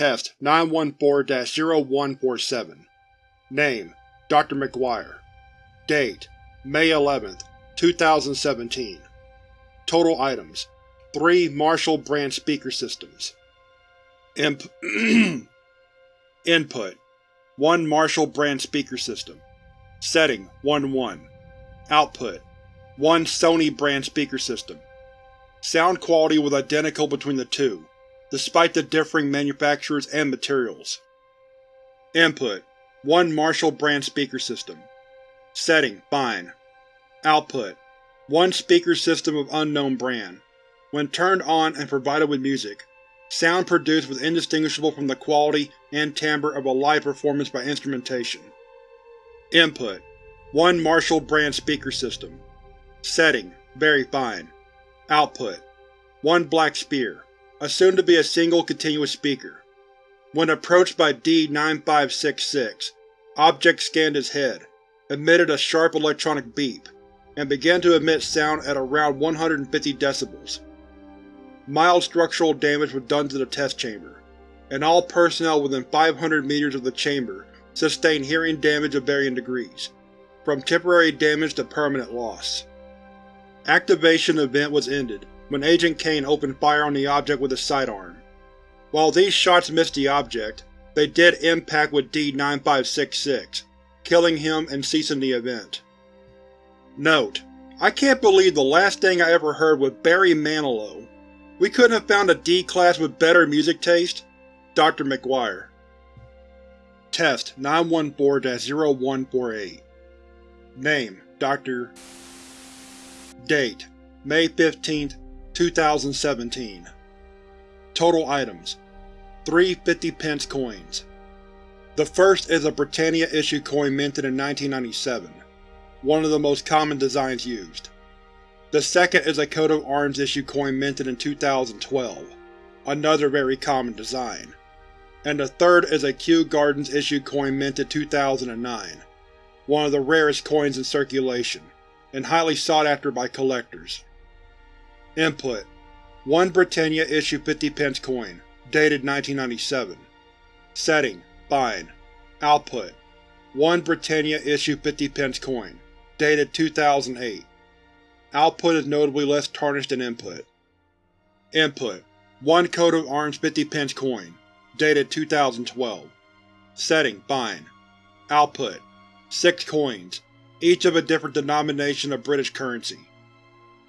Test 914-0147 Name: Dr. McGuire Date: May 11, 2017 Total items: 3 Marshall brand speaker systems. Imp Input: 1 Marshall brand speaker system. Setting: 1-1. Output: 1 Sony brand speaker system. Sound quality was identical between the two, despite the differing manufacturers and materials. Input: 1 Marshall brand speaker system. Setting: Fine. Output: 1 speaker system of unknown brand. When turned on and provided with music, sound produced was indistinguishable from the quality and timbre of a live performance by instrumentation. Input: 1 Marshall brand speaker system. Setting: Very fine. Output: 1 Black Spear, assumed to be a single continuous speaker. When approached by D-9566, object scanned his head, emitted a sharp electronic beep, and began to emit sound at around 150 decibels. Mild structural damage was done to the test chamber, and all personnel within 500 meters of the chamber sustained hearing damage of varying degrees, from temporary damage to permanent loss. Activation event was ended when Agent Kane opened fire on the object with his sidearm. While these shots missed the object, they did impact with D-9566, killing him and ceasing the event. Note: I can't believe the last thing I ever heard was Barry Manilow. We couldn't have found a D-Class with better music taste? Dr. McGuire Test 914-0148 Name: Dr. Date: May 15, 2017 Total items: 3 50-pence coins. The first is a Britannia issue coin minted in 1997, one of the most common designs used. The second is a coat of arms issue coin minted in 2012, another very common design. And the third is a Kew Gardens issue coin minted 2009, one of the rarest coins in circulation, and highly sought after by collectors. Input: 1 Britannia issue 50 pence coin, dated 1997. Setting: Fine. Output: 1 Britannia issue 50 pence coin, dated 2008. Output is notably less tarnished than input. Input: 1 coat of arms 50 pence coin, dated 2012. Setting: Fine. Output: 6 coins, each of a different denomination of British currency.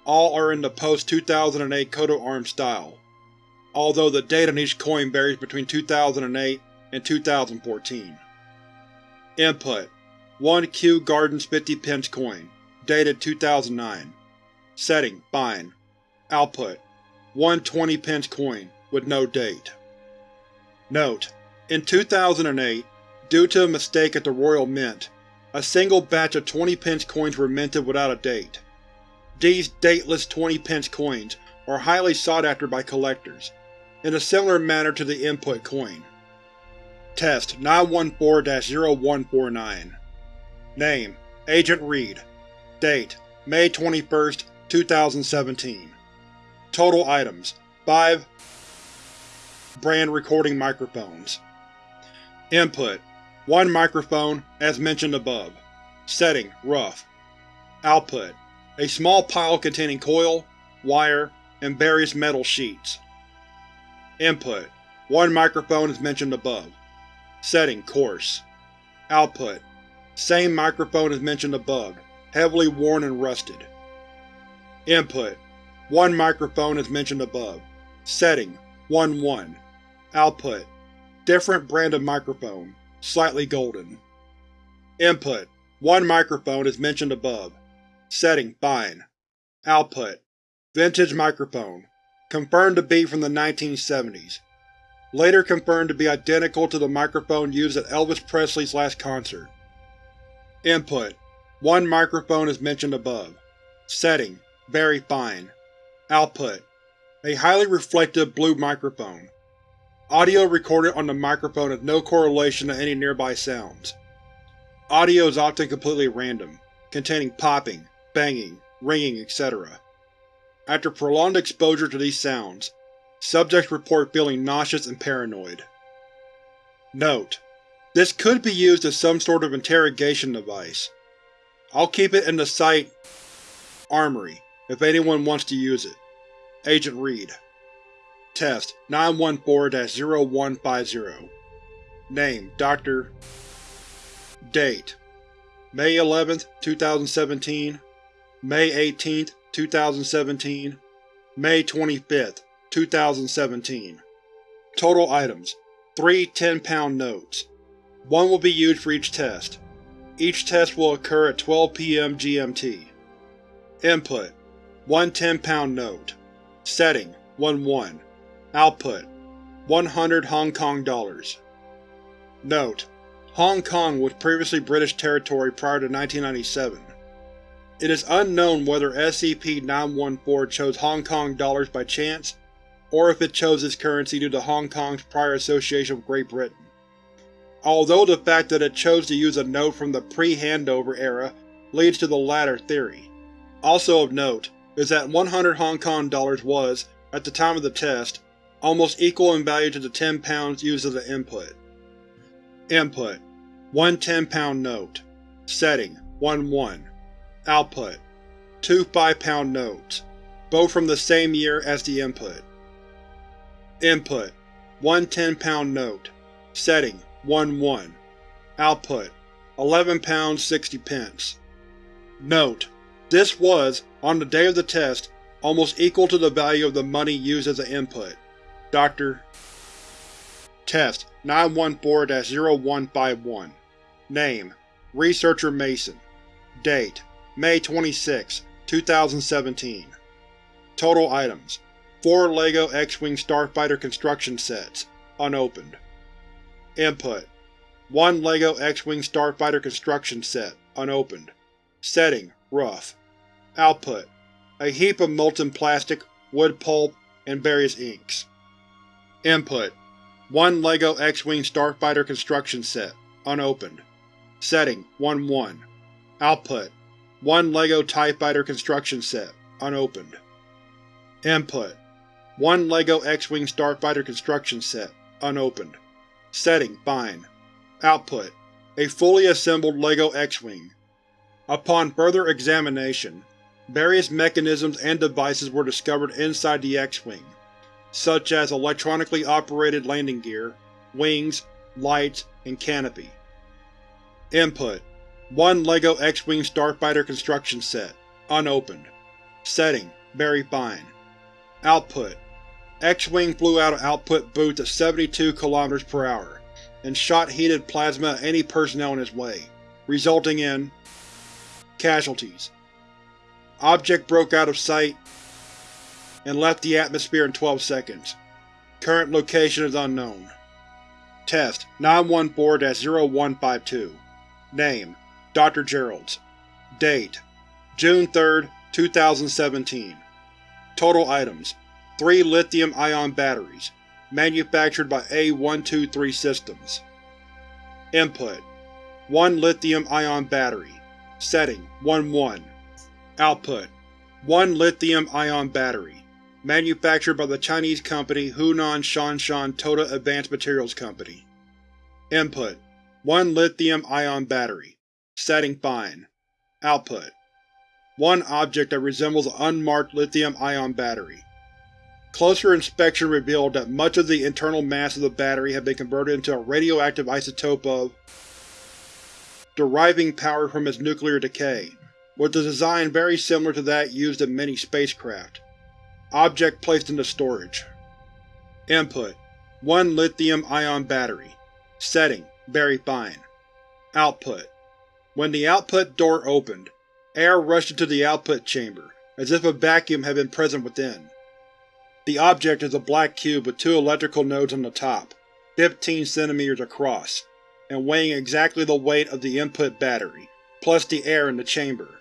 All are in the post-2008 coat of arms style, although the date on each coin varies between 2008 and 2014. Input: 1 Kew Gardens 50 pence coin, dated 2009. Setting: Fine. Output: 1 20 pence coin, with no date. Note: In 2008, due to a mistake at the Royal Mint, a single batch of 20 pence coins were minted without a date. These dateless 20 pence coins are highly sought after by collectors, in a similar manner to the input coin. Test 914-0149 Name: Agent Reed Date: May 21, 2017 Total items: 5 Brand recording microphones. Input: 1 microphone, as mentioned above. Setting: Rough. Output: a small pile containing coil, wire, and various metal sheets. Input: One microphone as mentioned above. Setting: Coarse. Output: Same microphone as mentioned above, heavily worn and rusted. Input: One microphone as mentioned above. Setting: 1-1. Output: Different brand of microphone, slightly golden. Input: One microphone as mentioned above. Setting: Fine. Output: Vintage microphone. Confirmed to be from the 1970s. Later confirmed to be identical to the microphone used at Elvis Presley's last concert. Input: One microphone as mentioned above. Setting: Very fine. Output: A highly reflective blue microphone. Audio recorded on the microphone has no correlation to any nearby sounds. Audio is often completely random, containing popping, banging, ringing, etc. After prolonged exposure to these sounds, subjects report feeling nauseous and paranoid. Note: This could be used as some sort of interrogation device. I'll keep it in the Site Armory if anyone wants to use it. Agent Reed Test 914-0150 Name Dr. Date May 11, 2017 May 18, 2017 May 25, 2017 Total items: 3 10-pound notes. One will be used for each test. Each test will occur at 12 p.m. GMT. Input: One 10-pound note. Setting: 1-1. Output: 100 Hong Kong dollars. Note: Hong Kong was previously British territory prior to 1997. It is unknown whether SCP-914 chose Hong Kong dollars by chance, or if it chose this currency due to Hong Kong's prior association with Great Britain. Although the fact that it chose to use a note from the pre-handover era leads to the latter theory. Also of note is that 100 Hong Kong dollars was, at the time of the test, almost equal in value to the 10 pounds used as the input. Input: One 10-pound note. Setting: 1-1. Output: Two 5-pound notes, both from the same year as the input. Input: One 10-pound note. Setting: 1-1. Output: 11 pounds 60 pence. Note: This was, on the day of the test, almost equal to the value of the money used as the input. Dr. Test 914-0151 Name: Researcher Mason Date: May 26, 2017 Total items: 4 LEGO X-Wing Starfighter construction sets, unopened. Input: 1 LEGO X-Wing Starfighter construction set, unopened. Setting: rough. Output: a heap of molten plastic, wood pulp, and various inks. Input: 1 LEGO X-Wing Starfighter construction set, unopened. Setting: 1-1. Output: 1 LEGO TIE Fighter construction set, unopened. Input: 1 LEGO X-Wing Starfighter construction set, unopened. Setting: fine. Output: a fully assembled LEGO X-Wing. Upon further examination, various mechanisms and devices were discovered inside the X-Wing, such as electronically operated landing gear, wings, lights, and canopy. Input: 1 LEGO X-Wing Starfighter construction set, unopened. Setting: very fine. Output: X-Wing flew out of output booth at 72 km per hour, and shot heated plasma at any personnel in its way, resulting in casualties. Object broke out of sight and left the atmosphere in 12 seconds. Current location is unknown. Test 914-0152 Name Dr. Geralds Date June 3, 2017 Total items 3 lithium-ion batteries, manufactured by A123 Systems. Input 1 lithium-ion battery. Setting 1-1. Output 1 lithium-ion battery, manufactured by the Chinese company Hunan Shanshan Toda Advanced Materials Company. Input 1 lithium-ion battery. Setting fine. Output One object that resembles an unmarked lithium-ion battery. Closer inspection revealed that much of the internal mass of the battery had been converted into a radioactive isotope of deriving power from its nuclear decay, with a design very similar to that used in many spacecraft. Object placed into storage. Input: 1 lithium-ion battery. Setting: very fine. Output: When the output door opened, air rushed into the output chamber, as if a vacuum had been present within. The object is a black cube with two electrical nodes on the top, 15 cm across, and weighing exactly the weight of the input battery, plus the air in the chamber.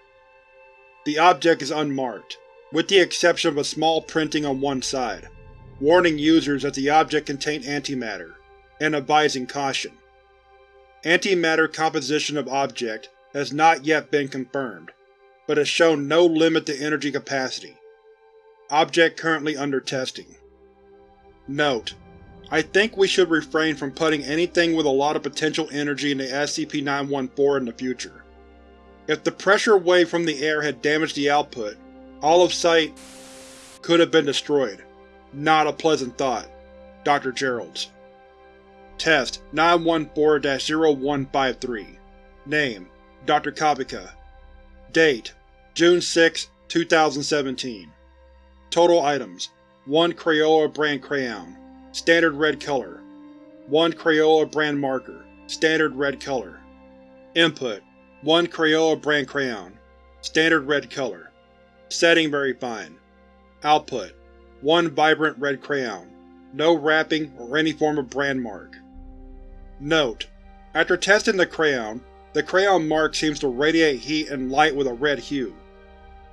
The object is unmarked, with the exception of a small printing on one side, warning users that the object contained antimatter, and advising caution. Antimatter composition of object has not yet been confirmed, but has shown no limit to energy capacity. Object currently under testing. Note: I think we should refrain from putting anything with a lot of potential energy into SCP-914 in the future. If the pressure wave from the air had damaged the output, all of Site could have been destroyed. Not a pleasant thought. Dr. Geralds. Test 914-0153 Name Dr. Kabika Date June 6, 2017 Total items 1 Crayola brand crayon, standard red color. 1 Crayola brand marker, standard red color. Input 1 Crayola brand crayon, standard red color. Setting very fine. Output 1 vibrant red crayon, no wrapping or any form of brand mark. Note: After testing the crayon, the crayon mark seems to radiate heat and light with a red hue.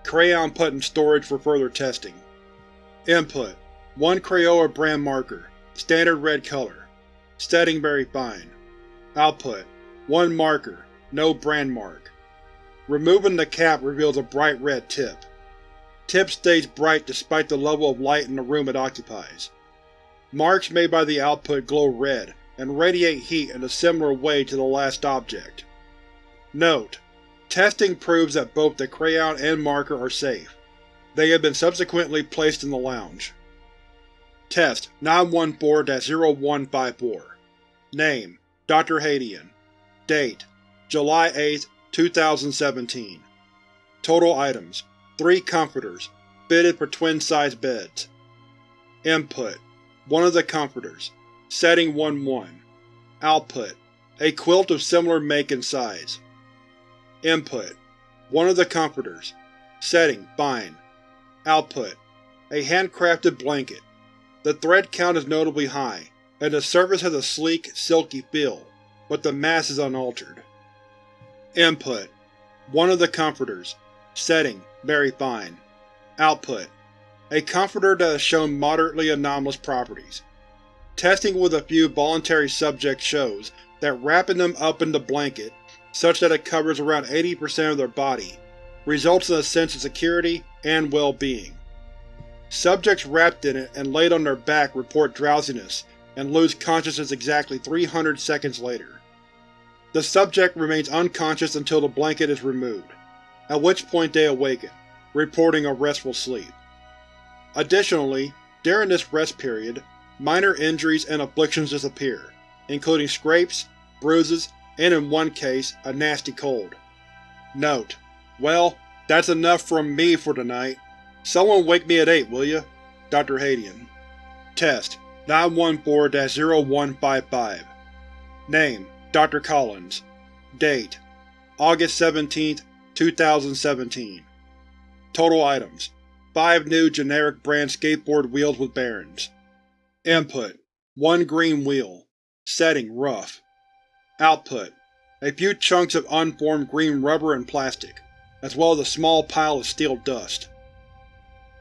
Crayon put in storage for further testing. Input: 1 Crayola brand marker, standard red color. Setting very fine. Output: 1 marker, no brand mark. Removing the cap reveals a bright red tip. Tip stays bright despite the level of light in the room it occupies. Marks made by the output glow red, and radiate heat in a similar way to the last object. Note: Testing proves that both the crayon and marker are safe. They have been subsequently placed in the lounge. Test 914-0154 Name Dr. Hadian Date July 8, 2017 Total items 3 comforters, fitted for twin-size beds. Input one of the comforters. Setting 1-1. Output: A quilt of similar make and size. Input: One of the comforters. Setting: Fine. Output: A handcrafted blanket. The thread count is notably high, and the surface has a sleek, silky feel, but the mass is unaltered. Input: One of the comforters. Setting: Very fine. Output: a comforter that has shown moderately anomalous properties. Testing with a few voluntary subjects shows that wrapping them up in the blanket, such that it covers around 80% of their body, results in a sense of security and well-being. Subjects wrapped in it and laid on their back report drowsiness and lose consciousness exactly 300 seconds later. The subject remains unconscious until the blanket is removed, at which point they awaken, reporting a restful sleep. Additionally, during this rest period, minor injuries and afflictions disappear, including scrapes, bruises, and in one case, a nasty cold. Note: Well, that's enough from me for tonight. Someone wake me at 8, will ya? Dr. Hadian. Test 914-0155 Name Dr. Collins Date August 17, 2017 Total items Five new generic brand skateboard wheels with bearings. Input: One green wheel. Setting: Rough. Output: A few chunks of unformed green rubber and plastic, as well as a small pile of steel dust.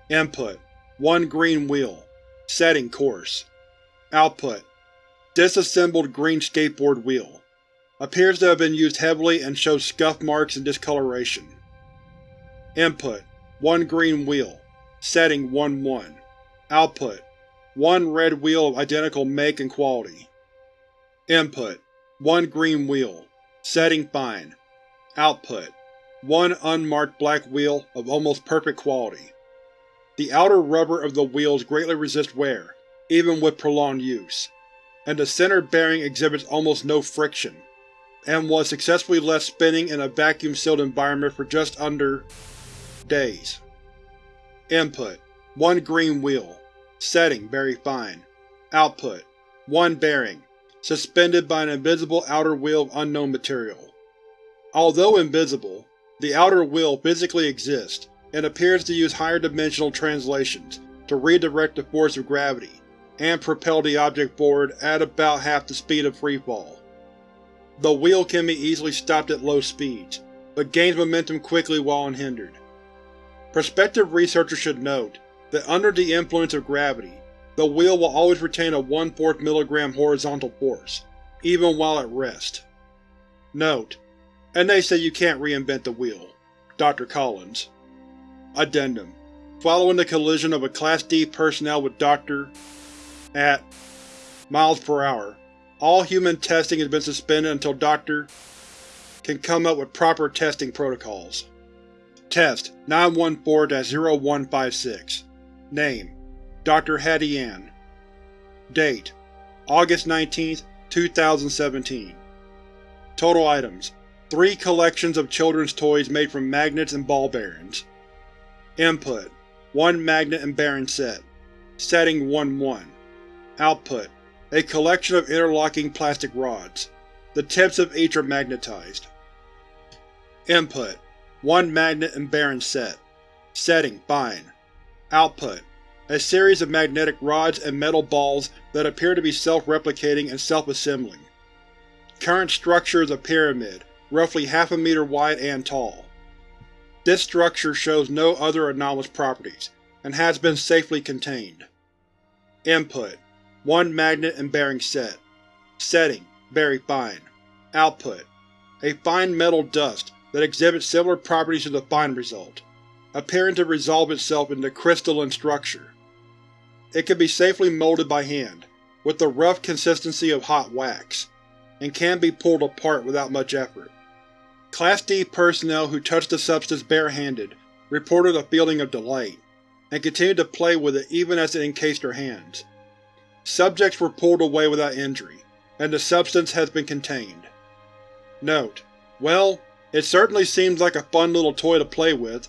Input: One green wheel. Setting: Coarse. Output: Disassembled green skateboard wheel. Appears to have been used heavily and shows scuff marks and discoloration. Input: One green wheel. Setting 1-1 Output: One red wheel of identical make and quality. Input: One green wheel. Setting fine. Output: One unmarked black wheel of almost perfect quality. The outer rubber of the wheels greatly resists wear, even with prolonged use, and the center bearing exhibits almost no friction, and was successfully left spinning in a vacuum-sealed environment for just under… days. Input: One green wheel. Setting: Very fine. Output: One bearing, suspended by an invisible outer wheel of unknown material. Although invisible, the outer wheel physically exists, and appears to use higher dimensional translations to redirect the force of gravity, and propel the object forward at about half the speed of freefall. The wheel can be easily stopped at low speeds, but gains momentum quickly while unhindered. Prospective researchers should note that under the influence of gravity, the wheel will always retain a 1 4 mg horizontal force, even while at rest. Note: And they say you can't reinvent the wheel. Dr. Collins. Addendum Following the collision of a Class D personnel with Dr. at miles per hour. All human testing has been suspended until Dr. can come up with proper testing protocols. Test 914-0156 Name Dr. Hattie Ann Date August 19, 2017 Total items Three collections of children's toys made from magnets and ball bearings. Input: One magnet and bearing set. Setting 1-1. Output: A collection of interlocking plastic rods. The tips of each are magnetized. Input: One magnet and bearing set. Setting Fine. Output: A series of magnetic rods and metal balls that appear to be self-replicating and self-assembling. Current structure is a pyramid, roughly half a meter wide and tall. This structure shows no other anomalous properties, and has been safely contained. Input: One magnet and bearing set. Setting: Very fine. Output: A fine metal dust that exhibits similar properties to the fine result, appearing to resolve itself into crystalline structure. It can be safely molded by hand, with the rough consistency of hot wax, and can be pulled apart without much effort. Class D personnel who touched the substance barehanded reported a feeling of delight, and continued to play with it even as it encased their hands. Subjects were pulled away without injury, and the substance has been contained. Note: Well, it certainly seems like a fun little toy to play with,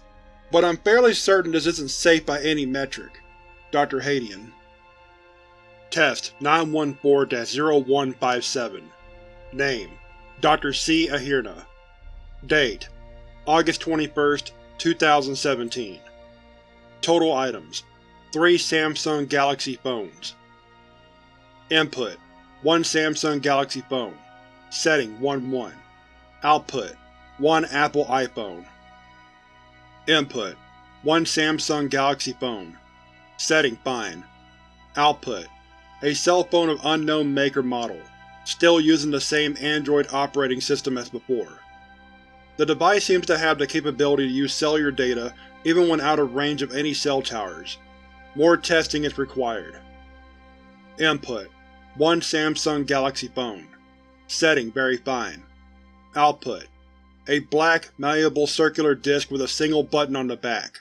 but I'm fairly certain this isn't safe by any metric. Dr. Hadian. Test 914-0157 Name. Dr. C. Ahirna. Date. August 21, 2017 Total items. 3 Samsung Galaxy phones. Input. 1 Samsung Galaxy phone. Setting 1-1 Output. 1 Apple iPhone Input 1 Samsung Galaxy phone Setting Fine Output A cell phone of unknown make or model, still using the same Android operating system as before. The device seems to have the capability to use cellular data even when out of range of any cell towers. More testing is required. Input: 1 Samsung Galaxy phone. Setting very fine. Output: A black, malleable circular disc with a single button on the back.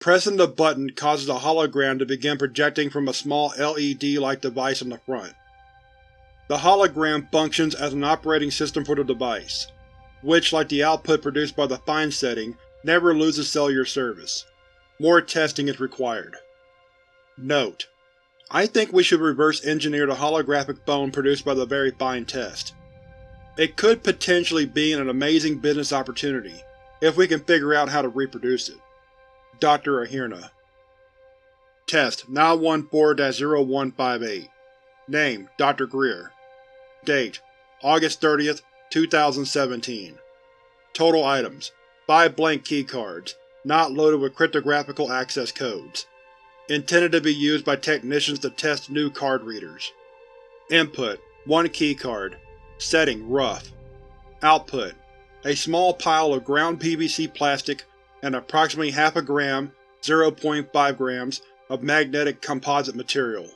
Pressing the button causes a hologram to begin projecting from a small LED-like device on the front. The hologram functions as an operating system for the device which, like the output produced by the Fine setting, never loses cellular service. More testing is required. Note: I think we should reverse engineer the holographic phone produced by the Very Fine test. It could potentially be an amazing business opportunity, if we can figure out how to reproduce it. Dr. Ahirna Test 914-0158 Name Dr. Greer Date August 30th, 2017 Total items 5 blank keycards, not loaded with cryptographical access codes. Intended to be used by technicians to test new card readers. Input 1 keycard. Setting Rough. Output A small pile of ground PVC plastic and approximately half a gram 0.5 grams of magnetic composite material.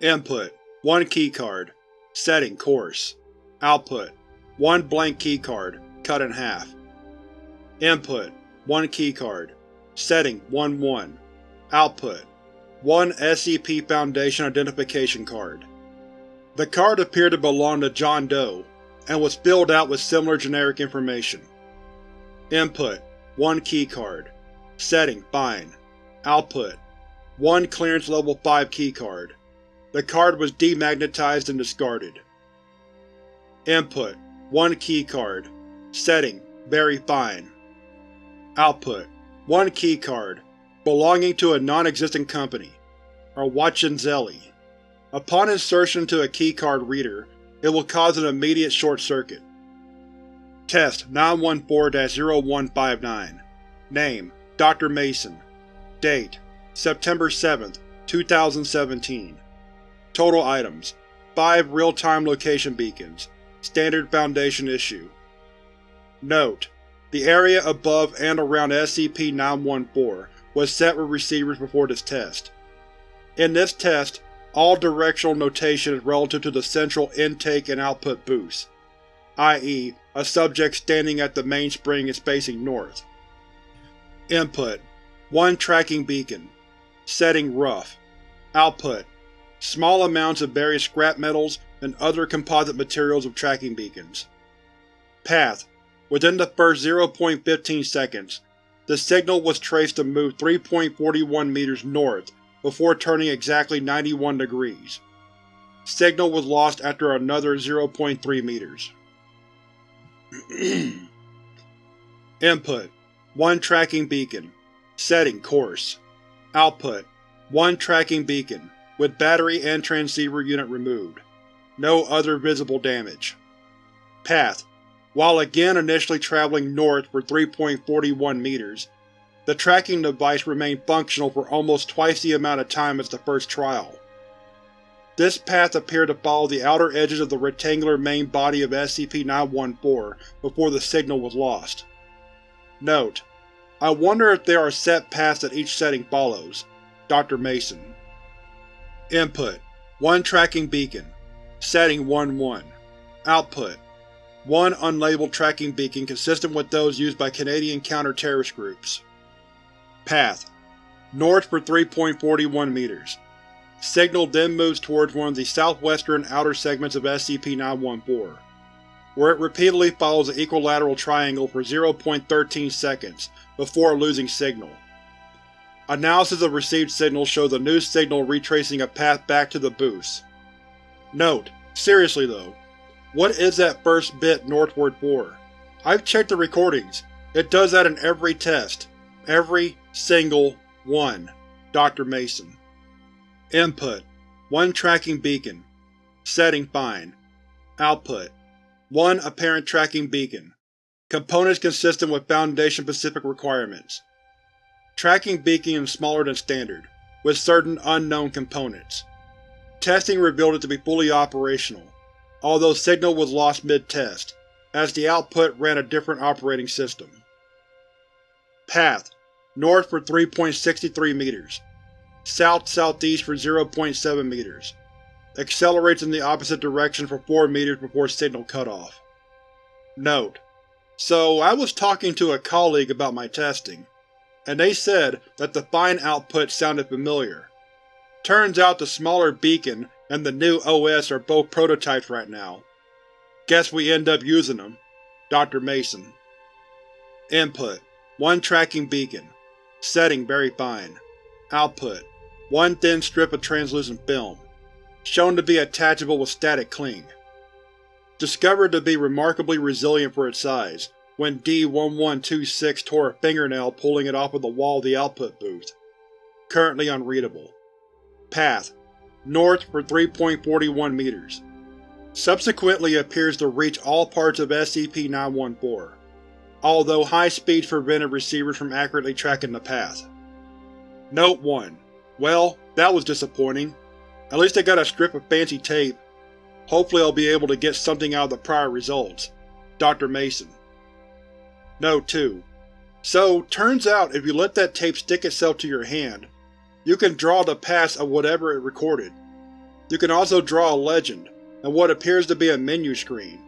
Input 1 keycard. Setting Coarse. Output: 1 blank keycard, cut in half. Input: 1 keycard. Setting 1-1. Output: 1 SCP Foundation Identification Card. The card appeared to belong to John Doe, and was filled out with similar generic information. Input: 1 keycard. Setting Fine. Output: 1 Clearance Level 5 keycard. The card was demagnetized and discarded. Input: 1 keycard. Setting: Very fine. Output: 1 keycard, belonging to a non-existent company, Arwachinzelli. Upon insertion to a keycard reader, it will cause an immediate short circuit. Test 914-0159 Name: Dr. Mason Date: September 7, 2017 Total items: 5 real-time location beacons, Standard Foundation issue. Note: The area above and around SCP-914 was set with receivers before this test. In this test, all directional notation is relative to the central intake and output booth, i.e. a subject standing at the mainspring is facing north. Input: 1 tracking beacon. Setting rough. Output: small amounts of various scrap metals and other composite materials of tracking beacons. Path: within the first 0.15 seconds, the signal was traced to move 3.41 meters north before turning exactly 91 degrees. Signal was lost after another 0.3 meters. Input: 1 tracking beacon. Setting coarse. Output: 1 tracking beacon, with battery and transceiver unit removed. No other visible damage. Path: While again initially traveling north for 3.41 meters, the tracking device remained functional for almost twice the amount of time as the first trial. This path appeared to follow the outer edges of the rectangular main body of SCP-914 before the signal was lost. Note: I wonder if there are set paths that each setting follows. Dr. Mason Input: 1 tracking beacon. Setting 1-1. Output: 1 unlabeled tracking beacon consistent with those used by Canadian counter-terrorist groups. Path: North for 3.41 meters. Signal then moves towards one of the southwestern outer segments of SCP-914, where it repeatedly follows an equilateral triangle for 0.13 seconds before losing signal. Analysis of received signals shows a new signal retracing a path back to the booth. Note: seriously though, what is that first bit northward for? I've checked the recordings. It does that in every test. Every single one. Dr. Mason Input: 1 tracking beacon. Setting fine. Output: 1 apparent tracking beacon. Components consistent with Foundation-specific requirements. Tracking beacon is smaller than standard, with certain unknown components. Testing revealed it to be fully operational, although signal was lost mid-test, as the output ran a different operating system. Path: North for 3.63 meters. South-southeast for 0.7 meters. Accelerates in the opposite direction for 4 meters before signal cutoff. Note: so I was talking to a colleague about my testing, and they said that the fine output sounded familiar. Turns out the smaller beacon and the new OS are both prototypes right now. Guess we end up using them. Dr. Mason Input: 1 tracking beacon. Setting very fine. Output: 1 thin strip of translucent film. Shown to be attachable with static cling discovered to be remarkably resilient for its size, when D-1126 tore a fingernail pulling it off of the wall of the output booth. Currently unreadable. Path: North for 3.41 meters. Subsequently appears to reach all parts of SCP-914, although high speeds prevented receivers from accurately tracking the path. Note 1. Well, that was disappointing. At least I got a strip of fancy tape, Hopefully I'll be able to get something out of the prior results. Dr. Mason Note 2. So, turns out if you let that tape stick itself to your hand, you can draw the past of whatever it recorded. You can also draw a legend, and what appears to be a menu screen.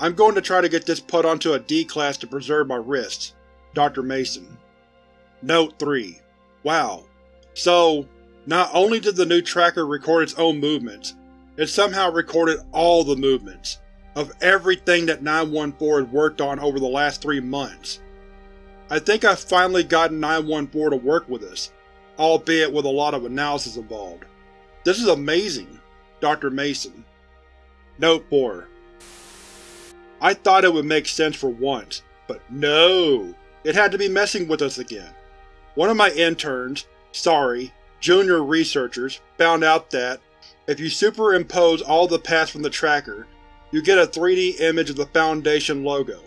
I'm going to try to get this put onto a D-class to preserve my wrists. Dr. Mason Note 3. Wow. So, not only did the new tracker record its own movements, it somehow recorded all the movements, of everything that 914 has worked on over the last three months. I think I've finally gotten 914 to work with us, albeit with a lot of analysis involved. This is amazing, Dr. Mason. Note 4 I thought it would make sense for once, but no! It had to be messing with us again. One of my interns, sorry, junior researchers, found out that, if you superimpose all the paths from the tracker, you get a 3D image of the Foundation logo.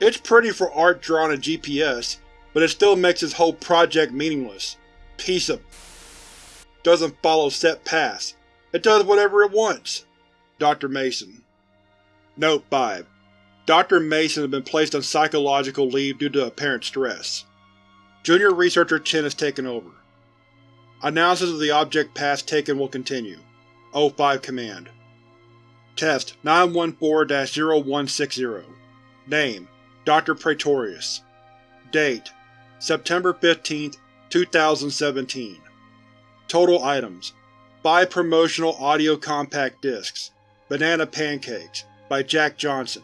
It's pretty for art drawn in GPS, but it still makes this whole project meaningless. Piece of doesn't follow set paths. It does whatever it wants. Dr. Mason Note 5. Dr. Mason has been placed on psychological leave due to apparent stress. Junior Researcher Chen has taken over. Analysis of the object paths taken will continue. O5 Command Test 914-0160 Name Dr. Praetorius Date September 15, 2017 Total items 5 promotional audio compact discs Banana Pancakes by Jack Johnson.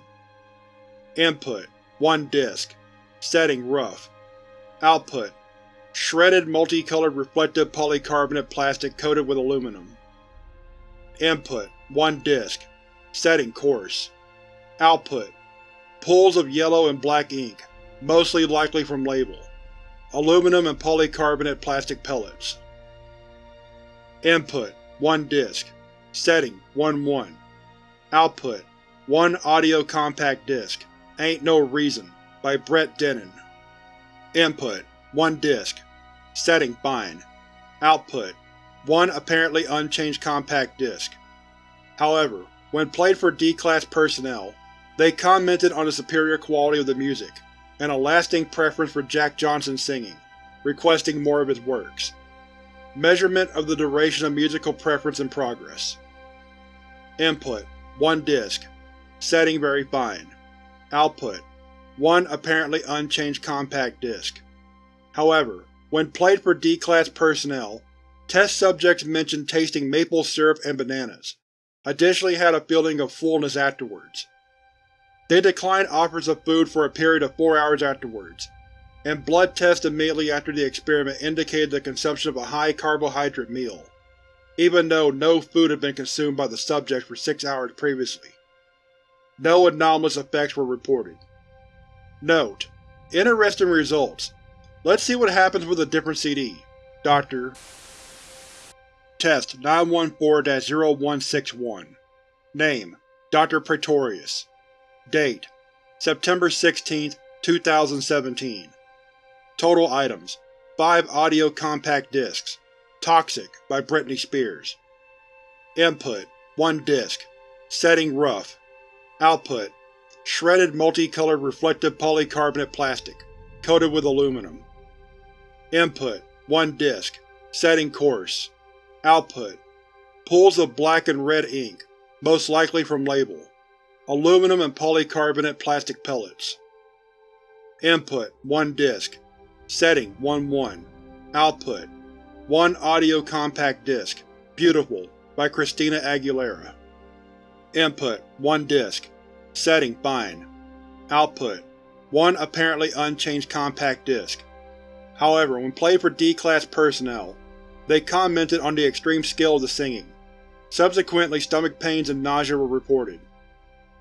Input 1 disc. Setting rough. Output Shredded multicolored reflective polycarbonate plastic coated with aluminum. Input 1 disc. Setting coarse. Output Pools of yellow and black ink, mostly likely from label. Aluminum and polycarbonate plastic pellets. Input 1 disc. Setting 1-1 Output 1 audio compact disc Ain't No Reason by Brett Dennen Input 1 disc Setting fine Output 1 apparently unchanged compact disc. However, when played for D-Class personnel, they commented on the superior quality of the music, and a lasting preference for Jack Johnson's singing, requesting more of his works. Measurement of the duration of musical preference in progress. Input 1 disc Setting very fine Output 1 apparently unchanged compact disc. However, when played for D-Class personnel, test subjects mentioned tasting maple syrup and bananas, additionally had a feeling of fullness afterwards. They declined offers of food for a period of four hours afterwards, and blood tests immediately after the experiment indicated the consumption of a high-carbohydrate meal, even though no food had been consumed by the subjects for six hours previously. No anomalous effects were reported. Note: Interesting results. Let's see what happens with a different CD. Dr. Test 914-0161 Name. Dr. Praetorius Date. September 16, 2017 Total items. 5 audio compact discs. Toxic by Britney Spears. Input. 1 disc. Setting rough Output Shredded multicolored reflective polycarbonate plastic, coated with aluminum. Input 1 disc Setting coarse. Output Pools of black and red ink, most likely from label. Aluminum and polycarbonate plastic pellets. Input 1 disc Setting 1-1 Output 1 audio compact disc Beautiful by Christina Aguilera Input 1 disc Setting fine Output 1 apparently unchanged compact disc. However, when played for D-Class personnel, they commented on the extreme skill of the singing. Subsequently, stomach pains and nausea were reported.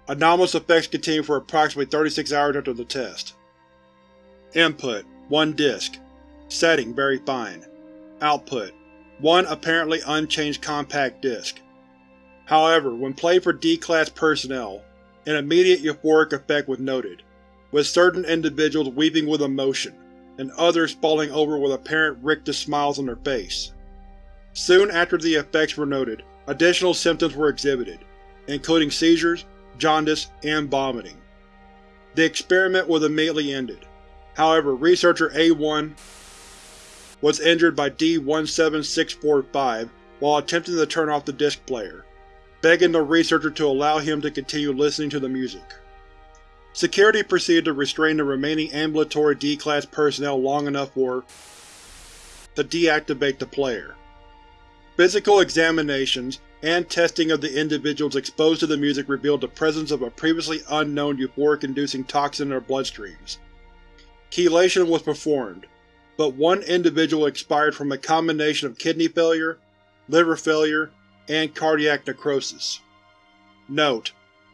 Anomalous effects continued for approximately 36 hours after the test. Input 1 disc Setting very fine Output 1 apparently unchanged compact disc. However, when played for D-Class personnel, an immediate euphoric effect was noted, with certain individuals weeping with emotion, and others falling over with apparent rictus smiles on their face. Soon after the effects were noted, additional symptoms were exhibited, including seizures, jaundice, and vomiting. The experiment was immediately ended. However, researcher A1 was injured by D-17645 while attempting to turn off the disc player, begging the researcher to allow him to continue listening to the music. Security proceeded to restrain the remaining ambulatory D-Class personnel long enough for to deactivate the player. Physical examinations and testing of the individuals exposed to the music revealed the presence of a previously unknown euphoric-inducing toxin in their bloodstreams. Chelation was performed, but one individual expired from a combination of kidney failure, liver failure, and cardiac necrosis. Note: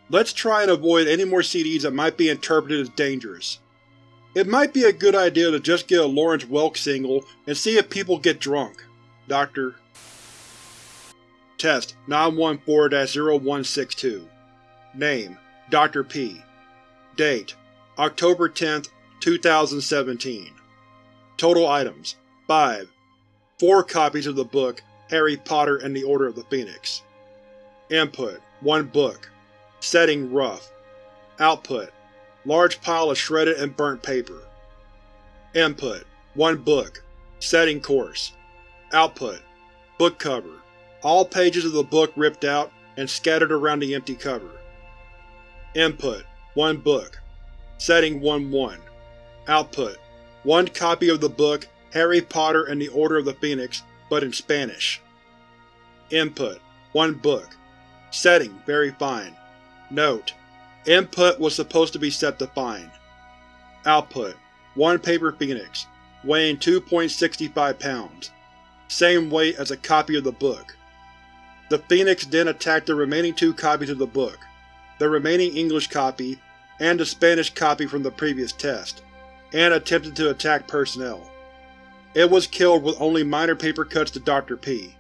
Let's try and avoid any more CDs that might be interpreted as dangerous. It might be a good idea to just get a Lawrence Welk single and see if people get drunk. Dr. Test 914-0162 Name Dr. P Date October 10, 2017 Total items 5 4 copies of the book Harry Potter and the Order of the Phoenix. Input 1 book. Setting rough. Output large pile of shredded and burnt paper. Input 1 book. Setting coarse. Output: Book cover. All pages of the book ripped out and scattered around the empty cover. Input: One book. Setting 1-1. Output: One copy of the book Harry Potter and the Order of the Phoenix, but in Spanish. Input: One book. Setting: Very fine. Note: Input was supposed to be set to fine. Output: One paper Phoenix, weighing 2.65 pounds. Same weight as a copy of the book. The Phoenix then attacked the remaining two copies of the book, the remaining English copy and the Spanish copy from the previous test, and attempted to attack personnel. It was killed with only minor paper cuts to Dr. P.